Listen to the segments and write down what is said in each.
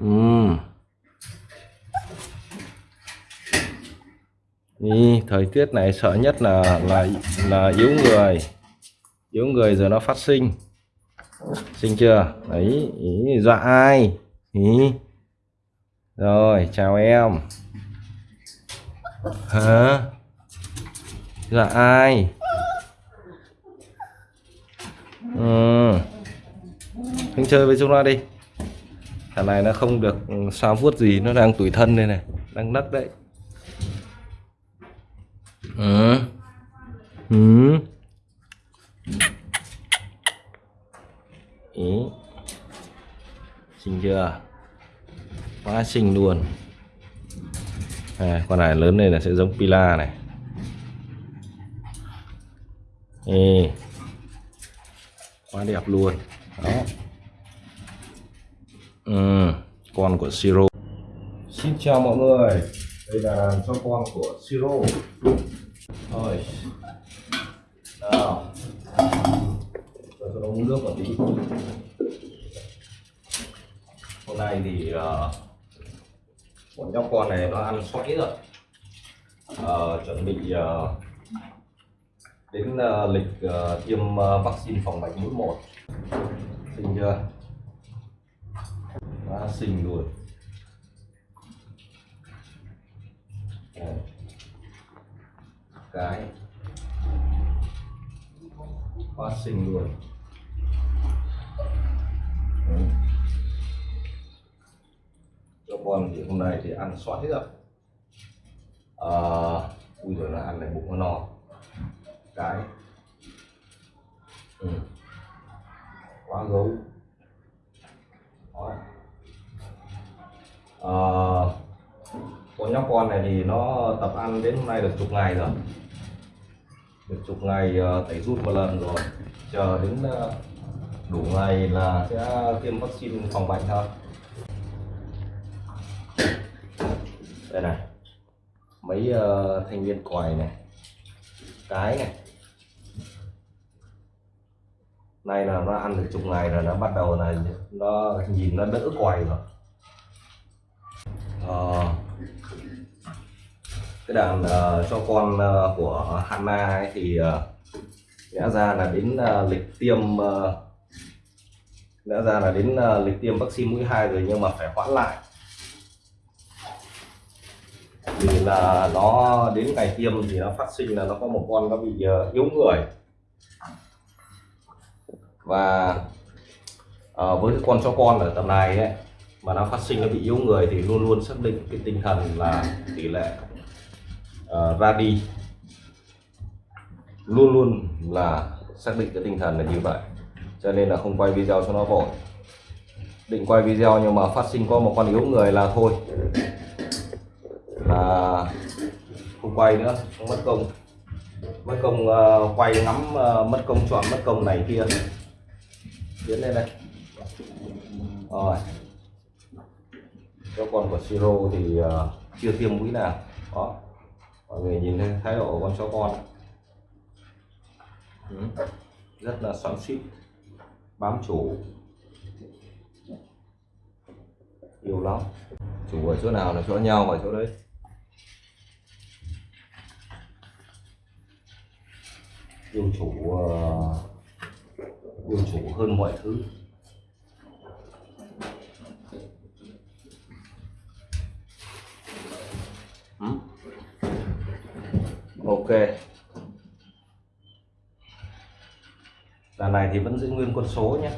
ừ. Thời tiết này sợ nhất là là là yếu người. Yếu người rồi nó phát sinh. Sinh chưa? Đấy, ý, dọa ai? Ý. Rồi, chào em. Hả? Dọa ai? Ừ. Anh chơi với chúng ta đi. Thằng này nó không được sao vuốt gì, nó đang tủi thân đây này, đang nấc đấy. Ừ. Ừ. Ý. Xinh chưa? Quá xinh luôn. À, con này lớn lên là sẽ giống Pila này. Ê. Quá đẹp luôn. Đó. Ừ, con của Siro. Xin chào mọi người. Đây là cho con của Siro. Rồi. Nào. Cho nó uống nước một tí. Hôm nay thì uh, bọn nhóc con này nó ăn xoáy rồi. Uh, chuẩn bị uh, đến uh, lịch uh, tiêm uh, vaccine phòng bệnh mũi một. Xinh chưa? Quá xinh luôn. Cái. Phát sinh luôn. Đấy. cho con thì hôm nay thì ăn xoáy rồi. À, ui rồi là ăn này bụng nó no cái. Ừ. quá gấu Đó. À, con nhóc con này thì nó tập ăn đến hôm nay được chục ngày rồi. Được chục ngày ờ, tẩy rút một lần rồi. Chờ đến ờ, đủ ngày là sẽ tiêm vaccine phòng bệnh thôi. Đây này mấy uh, thanh niên còi này cái này. Nay là nó ăn được chục ngày rồi nó bắt đầu là nó nhìn nó đỡ quầy rồi uh, cái đàn uh, cho con uh, của Hana ấy thì uh, lẽ ra là đến uh, lịch tiêm uh, lẽ ra là đến uh, lịch tiêm vaccine mũi 2 rồi nhưng mà phải hoãn lại. Vì là nó đến ngày tiêm thì nó phát sinh là nó có một con nó bị uh, yếu người. Và uh, với cái con cho con ở tầm này ấy, mà nó phát sinh nó bị yếu người thì luôn luôn xác định cái tinh thần là tỷ lệ ờ, uh, ra đi luôn luôn là xác định cái tinh thần là như vậy. Cho nên là không quay video cho nó vội. Định quay video nhưng mà phát sinh có một con yếu người là thôi. Là không quay nữa không mất công. Mất công uh, quay ngắm uh, mất công chọn mất công này kia. Tiến lên đây. Rồi cho con của siro thì uh, chưa tiêm mũi nào. Đó. Mọi người nhìn thấy thái độ của con chó con. Ừ. rất là xoắn xít bám chủ. Yêu lắm. Chủ ở chỗ nào là chỗ nhau ở chỗ đấy. Yêu chủ uh, yêu chủ hơn mọi thứ. Ừ. ok. Đàn này thì vẫn giữ nguyên con số nhé.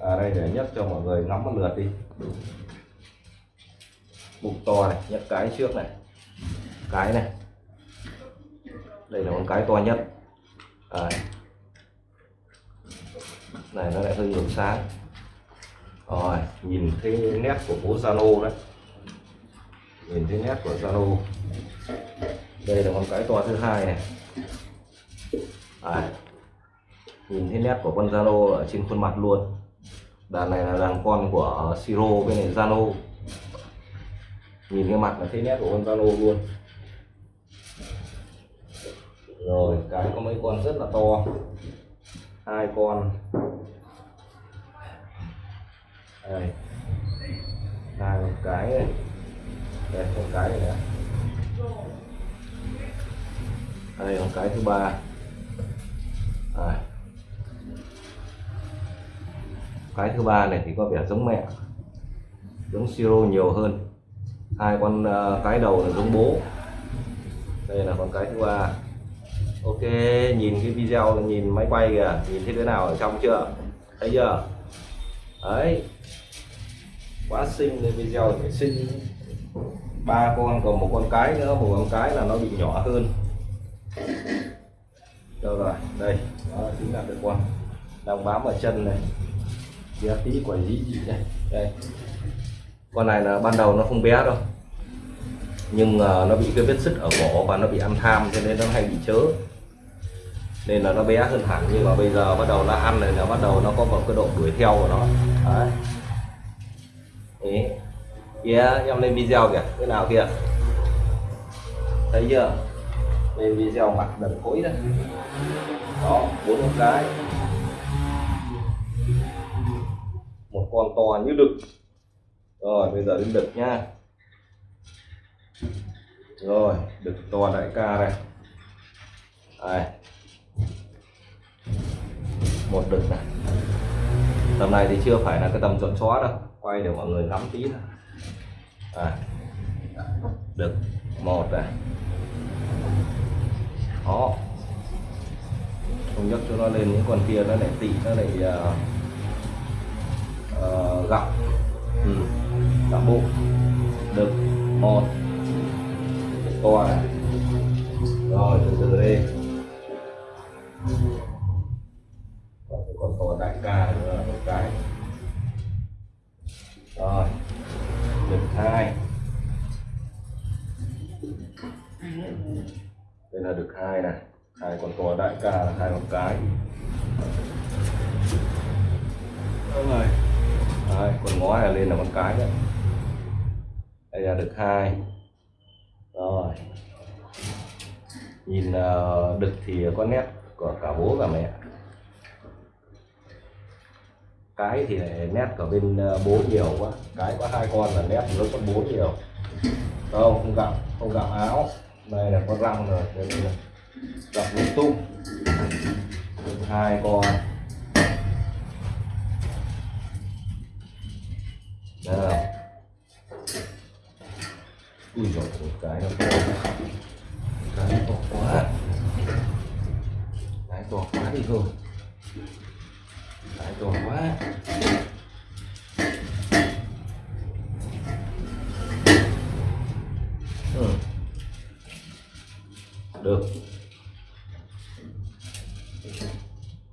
À đây để nhấc cho mọi người ngắm một lượt đi. Bụng to này nhấc cái trước này. Cái này. Đây là con cái to nhất. À. này, nó lại hơi ngược sáng. Rồi, nhìn thấy nét của bố Zalo đấy nhìn thấy nét của Zalo. Đây là con cái to thứ hai này. À, nhìn thấy nét của con Zalo ở trên khuôn mặt luôn. Đàn này là đàn con của Siro bên này Zalo. Nhìn cái mặt là thấy nét của con Zalo luôn. Rồi cái có mấy con rất là to. Hai con. Đây. Hai con cái này đây, con cái này nè đây, con cái thứ ba. À. cái thứ ba này thì có vẻ giống mẹ. Giống siro nhiều hơn. Hai con ờ, cái đầu là giống bố. Đây là con cái thứ ba. Ok, nhìn cái video, nhìn máy quay kìa. Nhìn thấy thế nào ở trong chưa? Thấy chưa? Đấy. Quá xinh cái video phải xinh ba con còn một con cái nữa một con cái là nó bị nhỏ hơn. Được rồi? Đây đó chính là cái con đang bám ở chân này. Kia tí quả dĩ dị này đây. Con này là ban đầu nó không bé đâu. Nhưng uh, nó bị cái vết sứt ở cổ và nó bị ăn tham cho nên nó hay bị chớ. Nên là nó bé hơn hẳn nhưng mà bây giờ bắt đầu nó ăn này là bắt đầu nó có một cái độ đuổi theo của nó. Đấy kia Yeah, em lên video kìa cái nào kìa thấy chưa? Lên video mặt đần khối đó. Đó bốn con cái một con to như đực. Rồi bây giờ đến đực nhá rồi đực to đại ca này đây. Một đực này. Tầm này thì chưa phải là cái tầm chuẩn chó đâu. Quay để mọi người ngắm tí thôi à, được. Một này đó không nhấc cho nó lên những con kia nó lại tị nó lại uh, uh, gặm. Ừ. gặm bụng. Được. Một. To này rồi từ từ đi. Đây là đực hai này. Hai con to đại ca là hai con cái. Đúng rồi. Đấy, con ngó này lên là con cái đấy. Đây là đực hai. Rồi. Nhìn uh, đực thì có nét của cả bố và mẹ. Cái thì lại nét ở bên uh, bố nhiều quá. Cái có hai con là nét nó con bố nhiều. Không không gặm không gặm áo đây là con răng rồi, đây là gặm lung tung. Hai con. Đây ui dồi một cái nó to. Cái to quá. Cái to quá đi rồi. Cái to quá. Được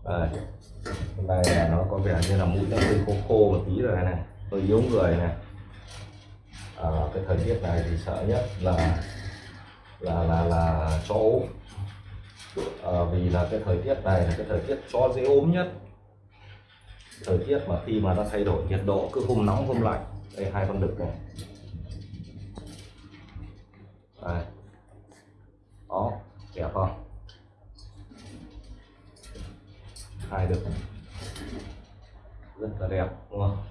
đây. Hôm nay là nó có vẻ như là mũi nó hơi khô khô một tí rồi này hơi yếu người này. À, cái thời tiết này thì sợ nhất là là là là chó ốm. À, vì là cái thời tiết này là cái thời tiết chó dễ ốm nhất. Thời tiết mà khi mà nó thay đổi nhiệt độ cứ hôm nóng hôm lạnh. Đây hai con đực này. Đây. Đó kẹo không? Hai được, rất là đẹp đúng không?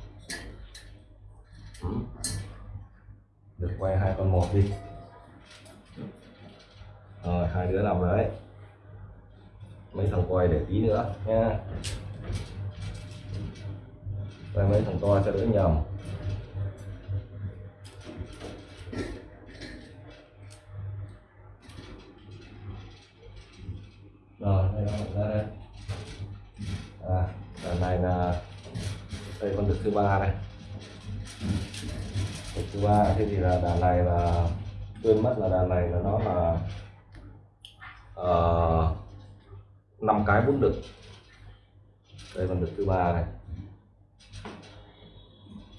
Được quay hai con một đi. Rồi hai đứa nằm đấy. Mấy thằng quay để tí nữa nha quay mấy thằng to cho đỡ nhầm rồi đây nó ra đây à đàn này là được thứ ba này được thứ ba thế thì là đàn này là quên mất là đàn này là nó là ờ, năm uh, cái bốn đực đây là đực thứ ba này.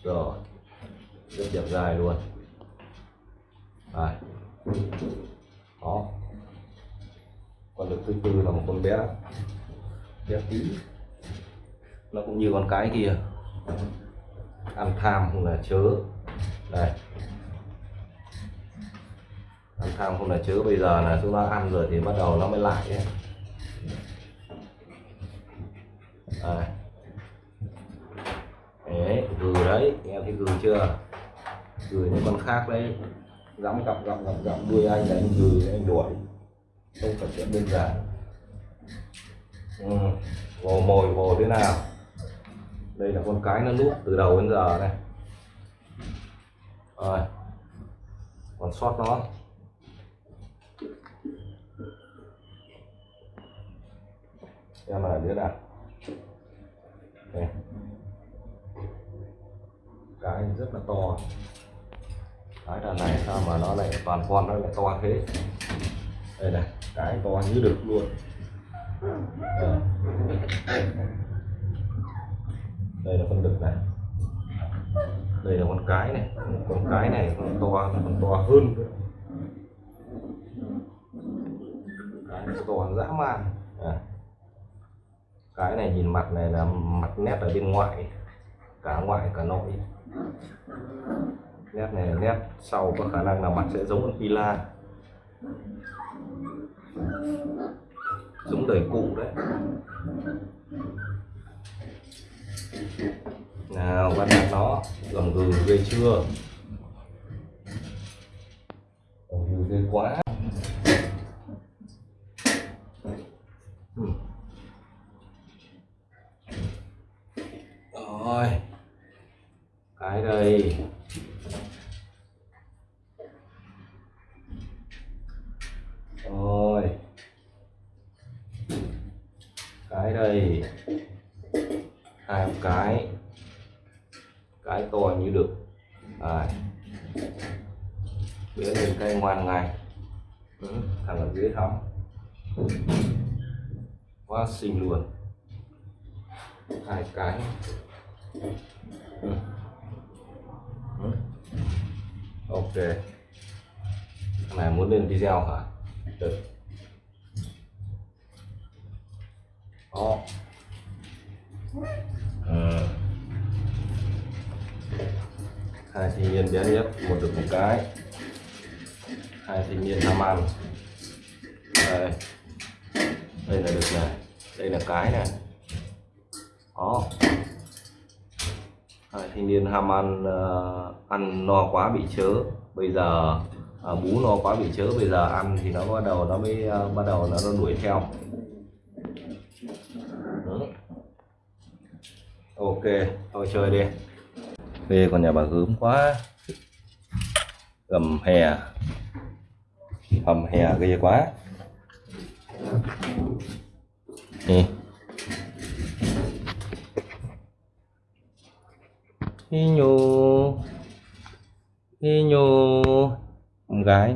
Rồi rất đẹp dài luôn. Đây. Đó. Con đực thứ tư là một con bé. Bé tí. Nó cũng như con cái kia ăn tham không là chớ đây ăn tham không là chớ, bây giờ là chúng ta ăn rồi thì bắt đầu nó mới lại ấy. Đây. đấy, gừ đấy, nghe thấy gừ chưa gừ những con khác đấy dám gặp gặp gặp gặp đuôi anh là anh gừ, anh đuổi không phải chuyện đơn giản ừ. vồ mồi, vồ thế nào đây là con cái nó núp từ đầu đến giờ này. Rồi. Còn sót nó. Xem là đứa nào? Đây. cái rất là to. Cái đàn này sao mà nó lại toàn con, nó lại to thế? Đây này, cái to như được luôn. Ờ đây là con đực này. Đây là con cái này. Con cái này con to, còn to hơn. Cái to dã man. À. cái này nhìn mặt này là mặt nét ở bên ngoài. Cả ngoại, cả nội. Nét này là nét sau, có khả năng là mặt sẽ giống con pila. Giống đời cụ đấy nào bắt đặt nó gầm gừ ghê chưa? Gầm gừ ghê quá. Rồi. Cái đây. Ngoan ngày ừ, thằng ở dưới thắm quá xinh luôn. Hai cái. Ừ. Ừ. ok. Thằng này muốn lên video hả? Được. Đó. Ừ. hai thanh niên bé nhất một được một cái hai thanh niên tham ăn. Đây. Đây là được này đây là cái này đó. Hai thanh niên ham ăn uh, ăn no quá bị chớ. Bây giờ à, bú no quá bị chớ bây giờ ăn thì nó bắt đầu nó mới uh, bắt đầu nó, nó đuổi theo. Đúng. ok thôi chơi đi. Về con nhà bà gớm quá. Gầm hè hầm hè ghê quá. Nè. Hi nhô Hi nhô Con gái.